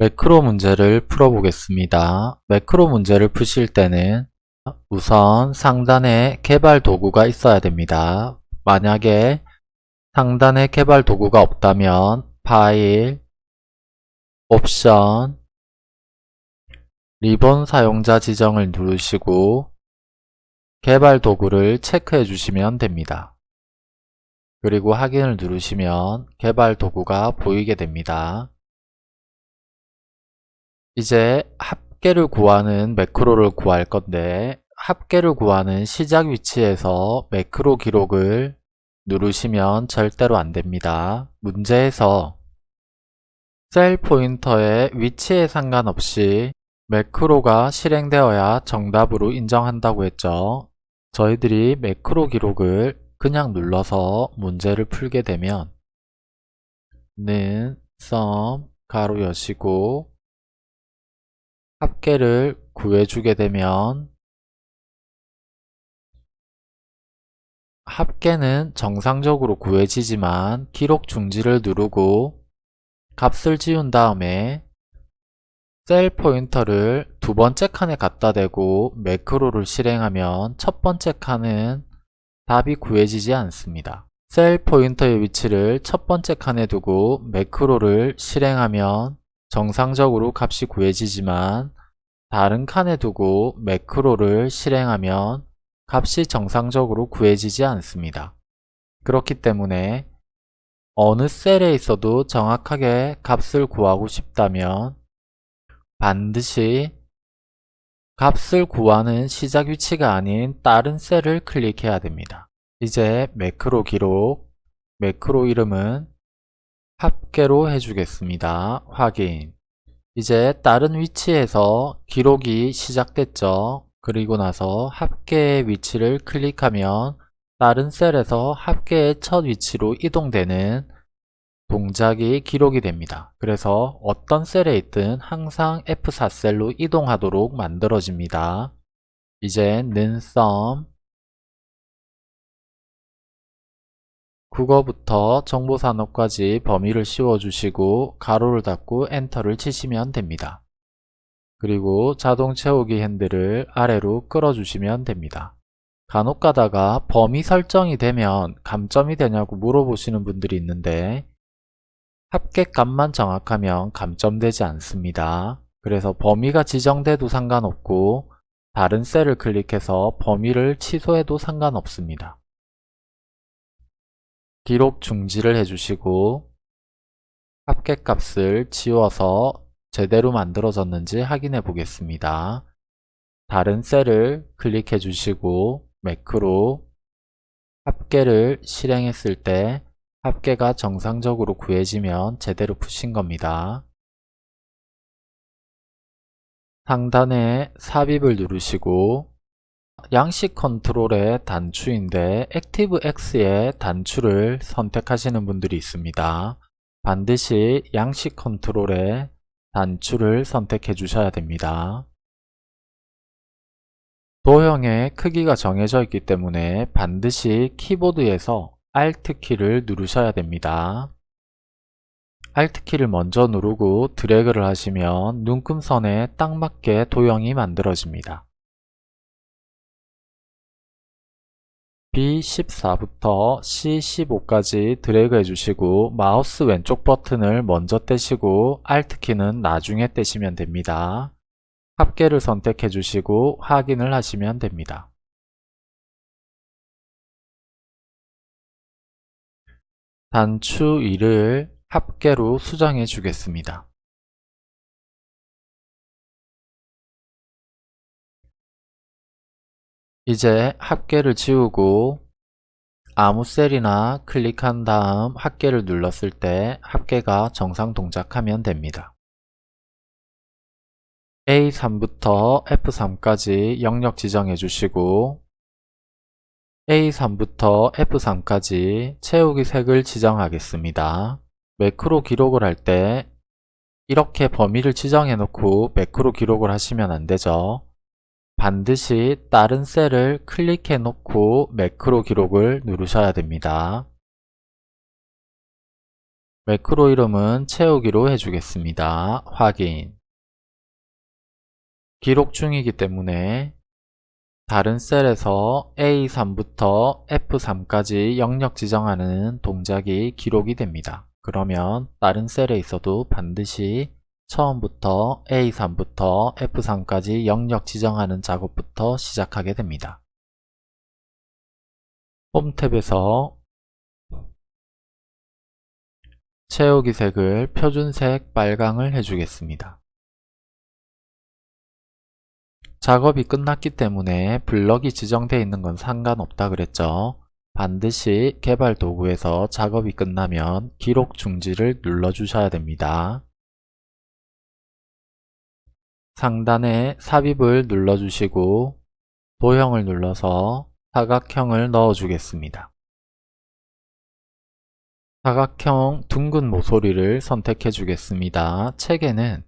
매크로 문제를 풀어보겠습니다. 매크로 문제를 푸실 때는 우선 상단에 개발 도구가 있어야 됩니다. 만약에 상단에 개발 도구가 없다면 파일, 옵션, 리본 사용자 지정을 누르시고 개발 도구를 체크해 주시면 됩니다. 그리고 확인을 누르시면 개발 도구가 보이게 됩니다. 이제 합계를 구하는 매크로를 구할 건데 합계를 구하는 시작 위치에서 매크로 기록을 누르시면 절대로 안됩니다. 문제에서 셀 포인터의 위치에 상관없이 매크로가 실행되어야 정답으로 인정한다고 했죠. 저희들이 매크로 기록을 그냥 눌러서 문제를 풀게 되면 는, 썸, 가로 여시고 합계를 구해주게 되면 합계는 정상적으로 구해지지만 기록 중지를 누르고 값을 지운 다음에 셀 포인터를 두 번째 칸에 갖다 대고 매크로를 실행하면 첫 번째 칸은 답이 구해지지 않습니다. 셀 포인터의 위치를 첫 번째 칸에 두고 매크로를 실행하면 정상적으로 값이 구해지지만 다른 칸에 두고 매크로를 실행하면 값이 정상적으로 구해지지 않습니다. 그렇기 때문에 어느 셀에 있어도 정확하게 값을 구하고 싶다면 반드시 값을 구하는 시작 위치가 아닌 다른 셀을 클릭해야 됩니다. 이제 매크로 기록, 매크로 이름은 합계로 해주겠습니다. 확인 이제 다른 위치에서 기록이 시작됐죠. 그리고 나서 합계의 위치를 클릭하면 다른 셀에서 합계의 첫 위치로 이동되는 동작이 기록이 됩니다. 그래서 어떤 셀에 있든 항상 F4 셀로 이동하도록 만들어집니다. 이제 는 sum 국어부터 정보산업까지 범위를 씌워주시고 가로를 닫고 엔터를 치시면 됩니다. 그리고 자동 채우기 핸들을 아래로 끌어주시면 됩니다. 간혹 가다가 범위 설정이 되면 감점이 되냐고 물어보시는 분들이 있는데 합계값만 정확하면 감점되지 않습니다. 그래서 범위가 지정돼도 상관없고 다른 셀을 클릭해서 범위를 취소해도 상관없습니다. 기록 중지를 해주시고 합계값을 지워서 제대로 만들어졌는지 확인해 보겠습니다. 다른 셀을 클릭해 주시고 매크로 합계를 실행했을 때 합계가 정상적으로 구해지면 제대로 푸신 겁니다. 상단에 삽입을 누르시고 양식 컨트롤의 단추인데 ActiveX의 단추를 선택하시는 분들이 있습니다. 반드시 양식 컨트롤의 단추를 선택해 주셔야 됩니다. 도형의 크기가 정해져 있기 때문에 반드시 키보드에서 Alt키를 누르셔야 됩니다. Alt키를 먼저 누르고 드래그를 하시면 눈금선에 딱 맞게 도형이 만들어집니다. B14부터 C15까지 드래그 해주시고 마우스 왼쪽 버튼을 먼저 떼시고 Alt키는 나중에 떼시면 됩니다. 합계를 선택해 주시고 확인을 하시면 됩니다. 단추 2를 합계로 수정해 주겠습니다. 이제 합계를 지우고 아무 셀이나 클릭한 다음 합계를 눌렀을 때 합계가 정상 동작하면 됩니다. A3부터 F3까지 영역 지정해 주시고 A3부터 F3까지 채우기 색을 지정하겠습니다. 매크로 기록을 할 때 이렇게 범위를 지정해 놓고 매크로 기록을 하시면 안되죠. 반드시 다른 셀을 클릭해 놓고 매크로 기록을 누르셔야 됩니다. 매크로 이름은 채우기로 해주겠습니다. 확인 기록 중이기 때문에 다른 셀에서 A3부터 F3까지 영역 지정하는 동작이 기록이 됩니다. 그러면 다른 셀에 있어도 반드시 처음부터 A3부터 F3까지 영역 지정하는 작업부터 시작하게 됩니다. 홈 탭에서 채우기 색을 표준색 빨강을 해주겠습니다. 작업이 끝났기 때문에 블럭이 지정되어 있는 건 상관없다 그랬죠. 반드시 개발 도구에서 작업이 끝나면 기록 중지를 눌러 주셔야 됩니다. 상단에 삽입을 눌러 주시고 도형을 눌러서 사각형을 넣어 주겠습니다. 사각형 둥근 모서리를 선택해 주겠습니다. 책에는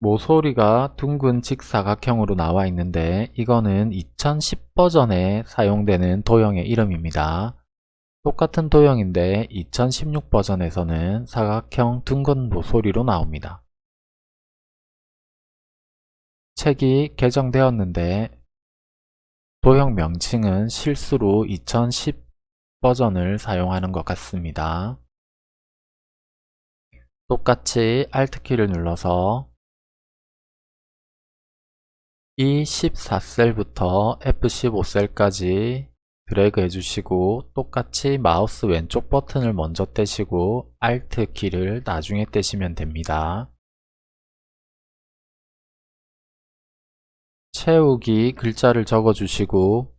모서리가 둥근 직사각형으로 나와 있는데 이거는 2010 버전에 사용되는 도형의 이름입니다. 똑같은 도형인데 2016 버전에서는 사각형 둥근 모서리로 나옵니다. 책이 개정되었는데 도형 명칭은 실수로 2010 버전을 사용하는 것 같습니다. 똑같이 Alt키를 눌러서 이 14셀부터 F15셀까지 드래그 해주시고 똑같이 마우스 왼쪽 버튼을 먼저 떼시고 Alt 키를 나중에 떼시면 됩니다. 채우기 글자를 적어주시고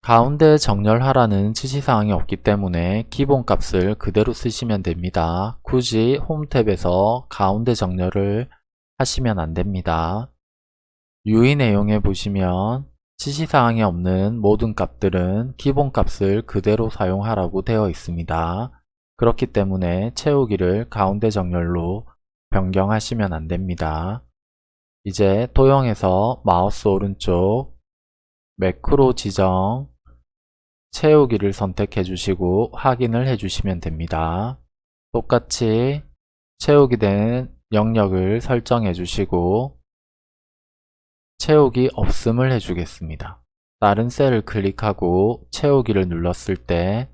가운데 정렬하라는 지시사항이 없기 때문에 기본값을 그대로 쓰시면 됩니다. 굳이 홈 탭에서 가운데 정렬을 하시면 안됩니다. 유의 내용에 보시면 지시사항이 없는 모든 값들은 기본값을 그대로 사용하라고 되어 있습니다. 그렇기 때문에 채우기를 가운데 정렬로 변경하시면 안됩니다. 이제 도형에서 마우스 오른쪽 매크로 지정 채우기를 선택해 주시고 확인을 해 주시면 됩니다. 똑같이 채우기 된 영역을 설정해 주시고 채우기 없음을 해주겠습니다. 다른 셀을 클릭하고 채우기를 눌렀을 때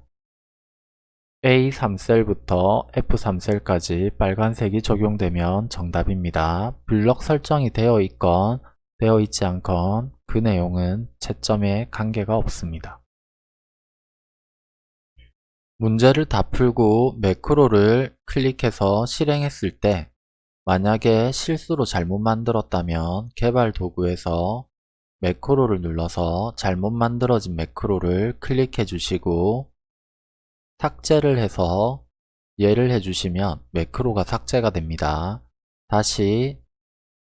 A3셀부터 F3셀까지 빨간색이 적용되면 정답입니다. 블럭 설정이 되어 있건 되어 있지 않건 그 내용은 채점에 관계가 없습니다. 문제를 다 풀고 매크로를 클릭해서 실행했을 때 만약에 실수로 잘못 만들었다면 개발 도구에서 매크로를 눌러서 잘못 만들어진 매크로를 클릭해 주시고 삭제를 해서 예를 해주시면 매크로가 삭제가 됩니다. 다시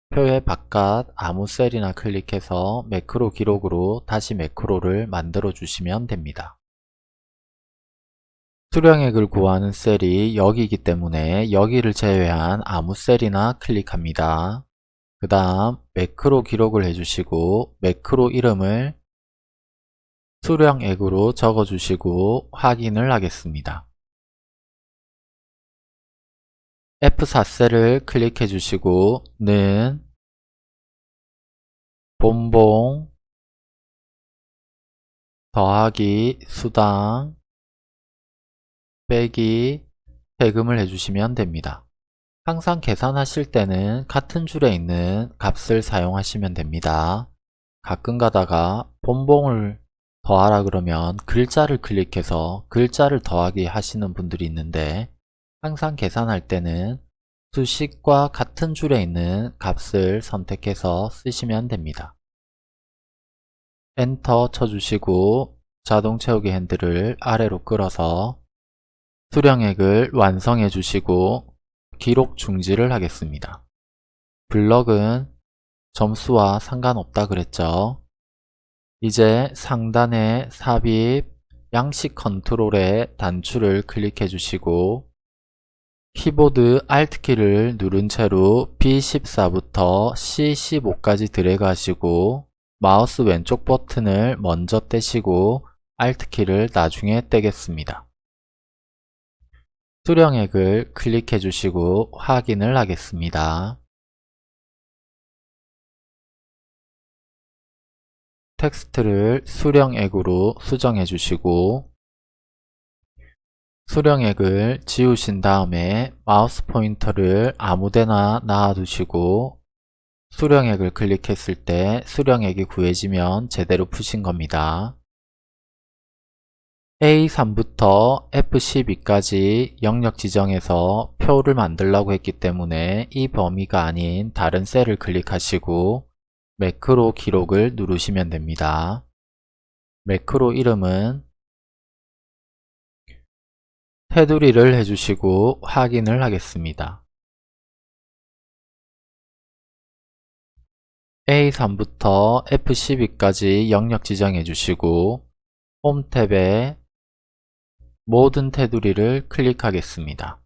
표의 바깥 아무 셀이나 클릭해서 매크로 기록으로 다시 매크로를 만들어 주시면 됩니다. 수령액을 구하는 셀이 여기이기 때문에 여기를 제외한 아무 셀이나 클릭합니다. 그 다음 매크로 기록을 해주시고 매크로 이름을 수령액으로 적어주시고 확인을 하겠습니다. F4셀을 클릭해 주시고 는 본봉 더하기 수당 빼기 세금을 해주시면 됩니다. 항상 계산하실 때는 같은 줄에 있는 값을 사용하시면 됩니다. 가끔 가다가 본봉을 더하라 그러면 글자를 클릭해서 글자를 더하기 하시는 분들이 있는데 항상 계산할 때는 수식과 같은 줄에 있는 값을 선택해서 쓰시면 됩니다. 엔터 쳐주시고 자동 채우기 핸들을 아래로 끌어서 수령액을 완성해 주시고 기록 중지를 하겠습니다. 블럭은 점수와 상관없다 그랬죠. 이제 상단에 삽입 양식 컨트롤의 단추를 클릭해 주시고 키보드 Alt키를 누른 채로 B14부터 C15까지 드래그 하시고 마우스 왼쪽 버튼을 먼저 떼시고 Alt키를 나중에 떼겠습니다. 수령액을 클릭해 주시고 확인을 하겠습니다. 텍스트를 수령액으로 수정해 주시고 수령액을 지우신 다음에 마우스 포인터를 아무데나 놔두시고 수령액을 클릭했을 때 수령액이 구해지면 제대로 푸신 겁니다. A3부터 F12까지 영역 지정해서 표를 만들라고 했기 때문에 이 범위가 아닌 다른 셀을 클릭하시고 매크로 기록을 누르시면 됩니다. 매크로 이름은 테두리를 해주시고 확인을 하겠습니다. A3부터 F12까지 영역 지정해 주시고 홈 탭에 모든 테두리를 클릭하겠습니다.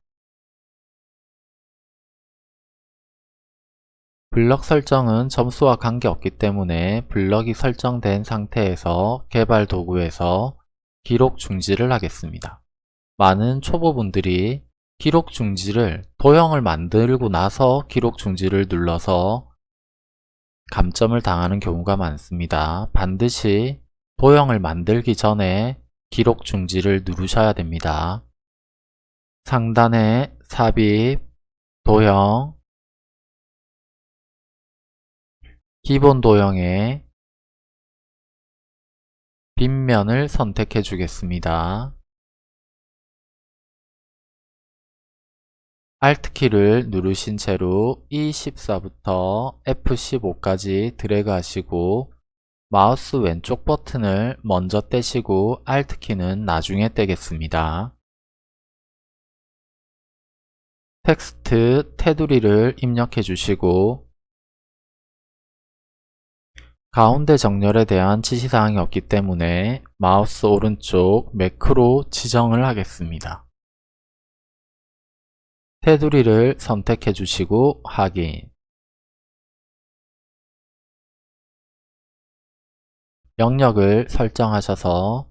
블럭 설정은 점수와 관계없기 때문에 블럭이 설정된 상태에서 개발 도구에서 기록 중지를 하겠습니다. 많은 초보분들이 기록 중지를 도형을 만들고 나서 기록 중지를 눌러서 감점을 당하는 경우가 많습니다. 반드시 도형을 만들기 전에 기록 중지를 누르셔야 됩니다. 상단에 삽입, 도형, 기본 도형에 빗면을 선택해 주겠습니다. Alt키를 누르신 채로 E14부터 F15까지 드래그 하시고 마우스 왼쪽 버튼을 먼저 떼시고 Alt키는 나중에 떼겠습니다. 텍스트 테두리를 입력해 주시고 가운데 정렬에 대한 지시사항이 없기 때문에 마우스 오른쪽 매크로 지정을 하겠습니다. 테두리를 선택해 주시고 확인 영역을 설정하셔서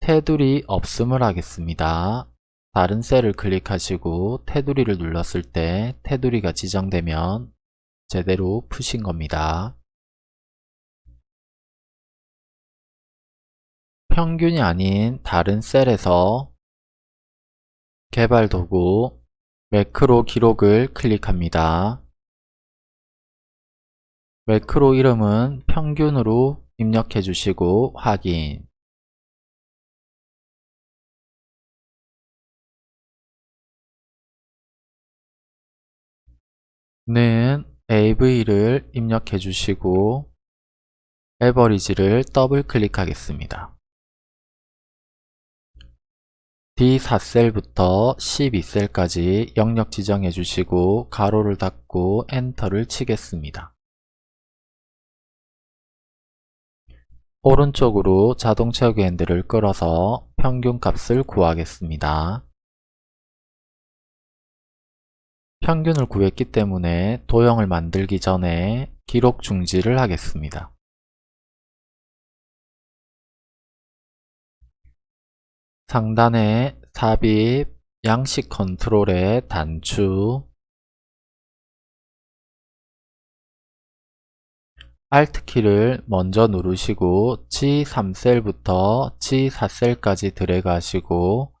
테두리 없음을 하겠습니다. 다른 셀을 클릭하시고 테두리를 눌렀을 때 테두리가 지정되면 제대로 푸신 겁니다. 평균이 아닌 다른 셀에서 개발 도구 매크로 기록을 클릭합니다. 매크로 이름은 평균으로 입력해 주시고 확인 는 AV를 입력해 주시고 에버리지를 더블 클릭하겠습니다. D4셀부터 12셀까지 영역 지정해 주시고 가로를 닫고 엔터를 치겠습니다. 오른쪽으로 자동 채우기 핸들을 끌어서 평균 값을 구하겠습니다. 평균을 구했기 때문에 도형을 만들기 전에 기록 중지를 하겠습니다. 상단에 삽입, 양식 컨트롤의 단추, Alt키를 먼저 누르시고 G3셀부터 G4셀까지 드래그 하시고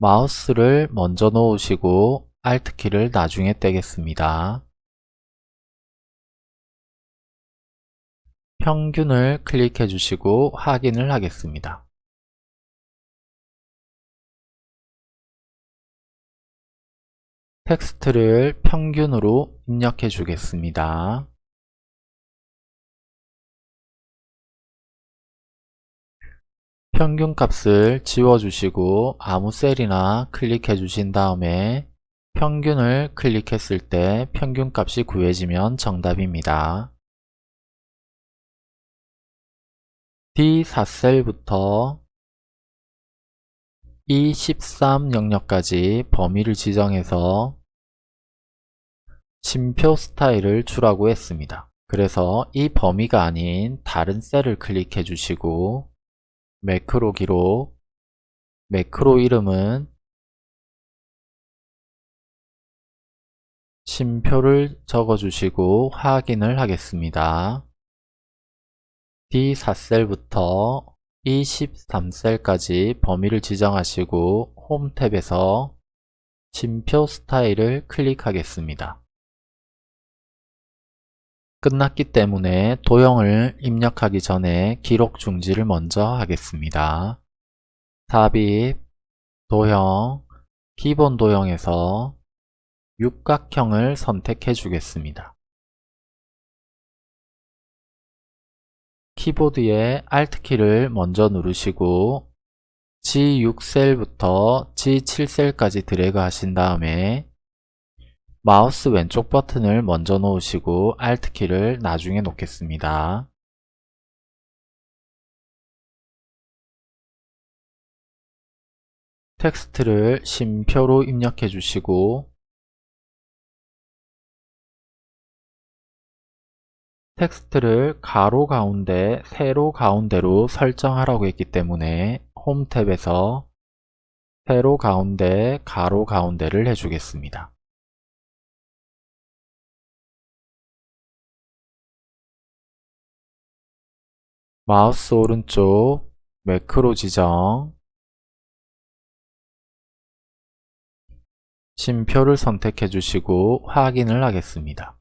마우스를 먼저 놓으시고 Alt키를 나중에 떼겠습니다. 평균을 클릭해 주시고 확인을 하겠습니다. 텍스트를 평균으로 입력해 주겠습니다. 평균값을 지워주시고 아무 셀이나 클릭해 주신 다음에 평균을 클릭했을 때 평균값이 구해지면 정답입니다. D4셀부터 E13 영역까지 범위를 지정해서 심표 스타일을 주라고 했습니다. 그래서 이 범위가 아닌 다른 셀을 클릭해 주시고 매크로 기록 매크로 이름은 심표를 적어주시고 확인을 하겠습니다. D4셀부터 E13셀까지 범위를 지정하시고 홈 탭에서 심표 스타일을 클릭하겠습니다. 끝났기 때문에 도형을 입력하기 전에 기록 중지를 먼저 하겠습니다. 삽입, 도형, 기본 도형에서 육각형을 선택해 주겠습니다. 키보드의 Alt키를 먼저 누르시고 G6셀부터 G7셀까지 드래그 하신 다음에 마우스 왼쪽 버튼을 먼저 놓으시고 Alt키를 나중에 놓겠습니다. 텍스트를 쉼표로 입력해 주시고 텍스트를 가로 가운데, 세로 가운데로 설정하라고 했기 때문에 홈 탭에서 세로 가운데, 가로 가운데를 해주겠습니다. 마우스 오른쪽 매크로 지정 쉼표를 선택해 주시고 확인을 하겠습니다.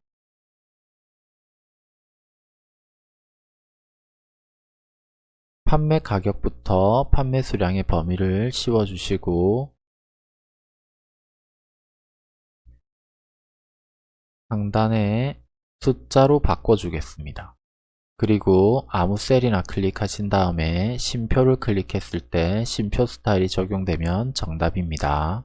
판매 가격부터 판매 수량의 범위를 씌워 주시고 상단에 숫자로 바꿔 주겠습니다. 그리고 아무 셀이나 클릭하신 다음에 심표를 클릭했을 때 심표 스타일이 적용되면 정답입니다.